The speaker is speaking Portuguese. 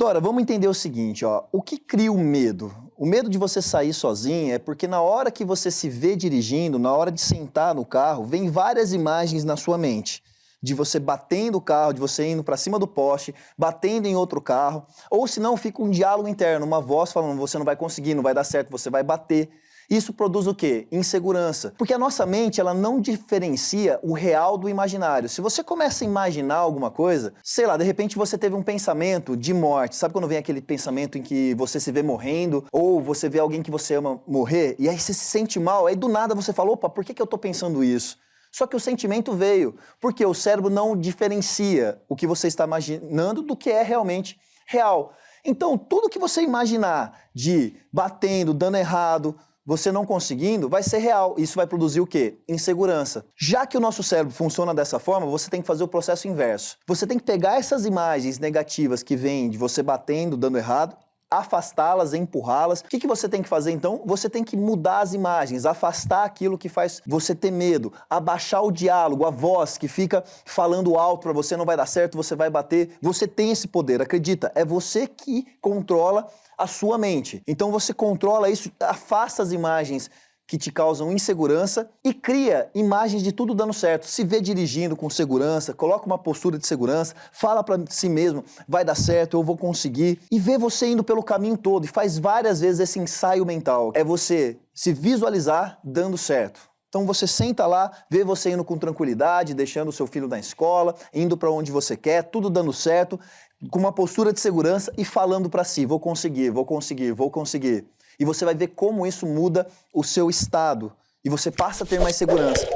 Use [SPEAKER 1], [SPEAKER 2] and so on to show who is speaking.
[SPEAKER 1] Dora, vamos entender o seguinte, ó. O que cria o medo? O medo de você sair sozinha é porque na hora que você se vê dirigindo, na hora de sentar no carro, vem várias imagens na sua mente. De você batendo o carro, de você indo para cima do poste, batendo em outro carro, ou se não fica um diálogo interno, uma voz falando você não vai conseguir, não vai dar certo, você vai bater. Isso produz o quê? Insegurança. Porque a nossa mente, ela não diferencia o real do imaginário. Se você começa a imaginar alguma coisa, sei lá, de repente você teve um pensamento de morte. Sabe quando vem aquele pensamento em que você se vê morrendo ou você vê alguém que você ama morrer e aí você se sente mal, aí do nada você fala, opa, por que, que eu tô pensando isso? Só que o sentimento veio, porque o cérebro não diferencia o que você está imaginando do que é realmente real. Então, tudo que você imaginar de batendo, dando errado, você não conseguindo, vai ser real. Isso vai produzir o quê? Insegurança. Já que o nosso cérebro funciona dessa forma, você tem que fazer o processo inverso. Você tem que pegar essas imagens negativas que vêm de você batendo, dando errado, afastá-las, empurrá-las. O que, que você tem que fazer então? Você tem que mudar as imagens, afastar aquilo que faz você ter medo, abaixar o diálogo, a voz que fica falando alto para você, não vai dar certo, você vai bater. Você tem esse poder, acredita, é você que controla a sua mente. Então você controla isso, afasta as imagens que te causam insegurança e cria imagens de tudo dando certo. Se vê dirigindo com segurança, coloca uma postura de segurança, fala para si mesmo, vai dar certo, eu vou conseguir. E vê você indo pelo caminho todo e faz várias vezes esse ensaio mental. É você se visualizar dando certo. Então você senta lá, vê você indo com tranquilidade, deixando o seu filho na escola, indo para onde você quer, tudo dando certo, com uma postura de segurança e falando para si, vou conseguir, vou conseguir, vou conseguir e você vai ver como isso muda o seu estado e você passa a ter mais segurança.